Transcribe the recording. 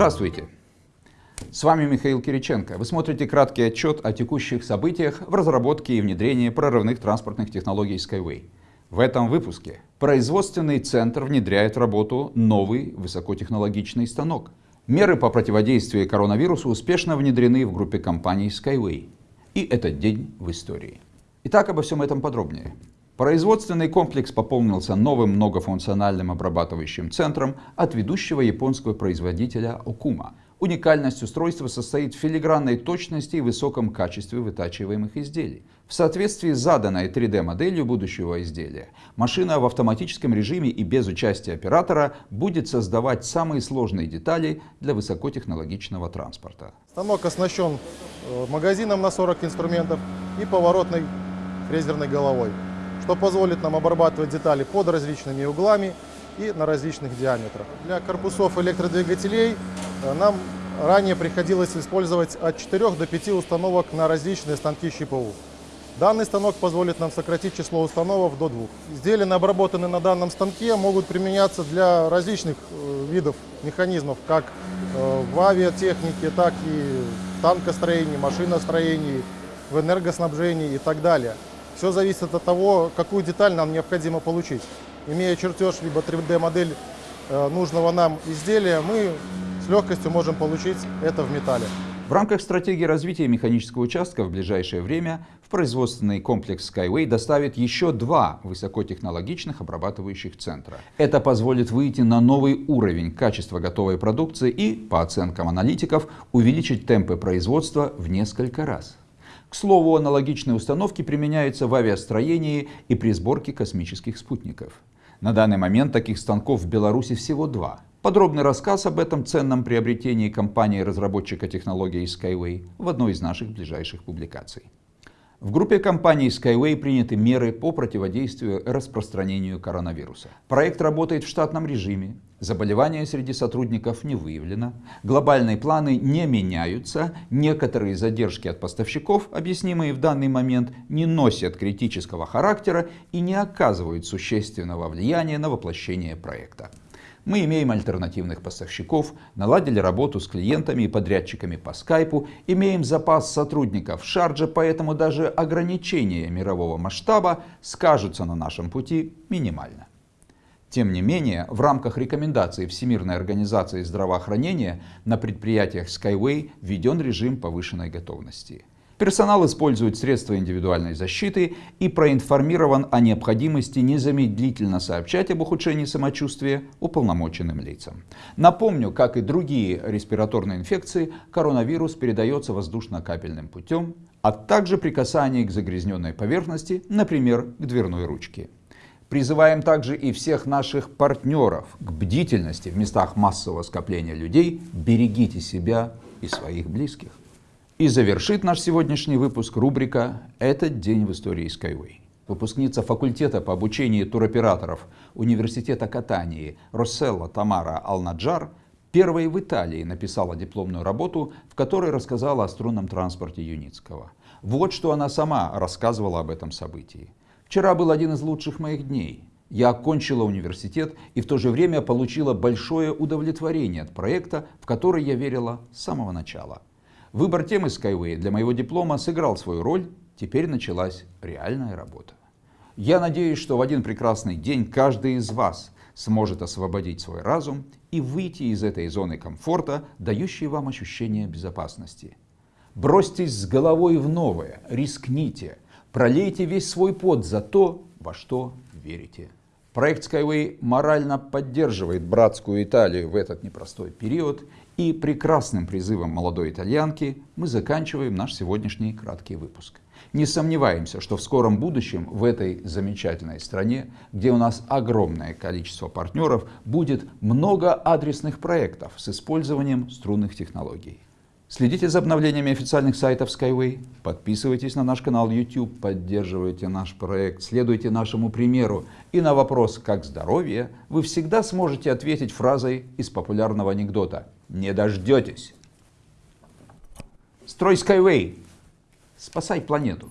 Здравствуйте! С вами Михаил Кириченко. Вы смотрите краткий отчет о текущих событиях в разработке и внедрении прорывных транспортных технологий Skyway. В этом выпуске производственный центр внедряет в работу новый высокотехнологичный станок. Меры по противодействию коронавирусу успешно внедрены в группе компаний Skyway. И этот день в истории. Итак, обо всем этом подробнее. Производственный комплекс пополнился новым многофункциональным обрабатывающим центром от ведущего японского производителя Окума. Уникальность устройства состоит в филигранной точности и высоком качестве вытачиваемых изделий. В соответствии с заданной 3D-моделью будущего изделия, машина в автоматическом режиме и без участия оператора будет создавать самые сложные детали для высокотехнологичного транспорта. Станок оснащен э, магазином на 40 инструментов и поворотной фрезерной головой что позволит нам обрабатывать детали под различными углами и на различных диаметрах. Для корпусов электродвигателей э, нам ранее приходилось использовать от 4 до 5 установок на различные станки ЩПУ. Данный станок позволит нам сократить число установок до двух. Изделия, обработанные на данном станке, могут применяться для различных э, видов механизмов, как э, в авиатехнике, так и в танкостроении, машиностроении, в энергоснабжении и так далее. Все зависит от того, какую деталь нам необходимо получить. Имея чертеж, либо 3D-модель э, нужного нам изделия, мы с легкостью можем получить это в металле. В рамках стратегии развития механического участка в ближайшее время в производственный комплекс Skyway доставит еще два высокотехнологичных обрабатывающих центра. Это позволит выйти на новый уровень качества готовой продукции и, по оценкам аналитиков, увеличить темпы производства в несколько раз. К слову, аналогичные установки применяются в авиастроении и при сборке космических спутников. На данный момент таких станков в Беларуси всего два. Подробный рассказ об этом ценном приобретении компании-разработчика технологии Skyway в одной из наших ближайших публикаций. В группе компаний Skyway приняты меры по противодействию распространению коронавируса. Проект работает в штатном режиме, заболевания среди сотрудников не выявлено, глобальные планы не меняются, некоторые задержки от поставщиков, объяснимые в данный момент, не носят критического характера и не оказывают существенного влияния на воплощение проекта. Мы имеем альтернативных поставщиков, наладили работу с клиентами и подрядчиками по скайпу, имеем запас сотрудников в Шардже, поэтому даже ограничения мирового масштаба скажутся на нашем пути минимально. Тем не менее, в рамках рекомендаций Всемирной организации здравоохранения на предприятиях Skyway введен режим повышенной готовности. Персонал использует средства индивидуальной защиты и проинформирован о необходимости незамедлительно сообщать об ухудшении самочувствия уполномоченным лицам. Напомню, как и другие респираторные инфекции, коронавирус передается воздушно-капельным путем, а также при касании к загрязненной поверхности, например, к дверной ручке. Призываем также и всех наших партнеров к бдительности в местах массового скопления людей. Берегите себя и своих близких. И завершит наш сегодняшний выпуск рубрика «Этот день в истории Skyway». Выпускница факультета по обучению туроператоров Университета Катании Росселла Тамара Алнаджар первой в Италии написала дипломную работу, в которой рассказала о струнном транспорте Юницкого. Вот что она сама рассказывала об этом событии. «Вчера был один из лучших моих дней. Я окончила университет и в то же время получила большое удовлетворение от проекта, в который я верила с самого начала. Выбор темы Skyway для моего диплома сыграл свою роль, теперь началась реальная работа. Я надеюсь, что в один прекрасный день каждый из вас сможет освободить свой разум и выйти из этой зоны комфорта, дающей вам ощущение безопасности. Бросьтесь с головой в новое, рискните, пролейте весь свой пот за то, во что верите. Проект Skyway морально поддерживает братскую Италию в этот непростой период и прекрасным призывом молодой итальянки мы заканчиваем наш сегодняшний краткий выпуск. Не сомневаемся, что в скором будущем в этой замечательной стране, где у нас огромное количество партнеров, будет много адресных проектов с использованием струнных технологий. Следите за обновлениями официальных сайтов Skyway, подписывайтесь на наш канал YouTube, поддерживайте наш проект, следуйте нашему примеру. И на вопрос «Как здоровье?» вы всегда сможете ответить фразой из популярного анекдота «Не дождетесь». Строй Skyway, спасай планету.